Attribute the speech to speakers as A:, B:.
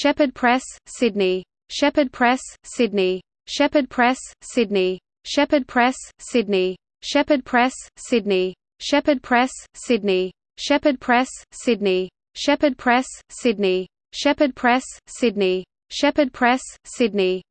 A: Shepherd Press, Sydney. Shepherd Press, Sydney. Shepherd Press, Sydney. Shepherd Press, Sydney. Shepherd Press, Sydney. Shepherd Press, Sydney. Shepherd Press, Sydney. Shepherd Press, Sydney. Shepherd Press, Sydney. Shepherd Press, Sydney.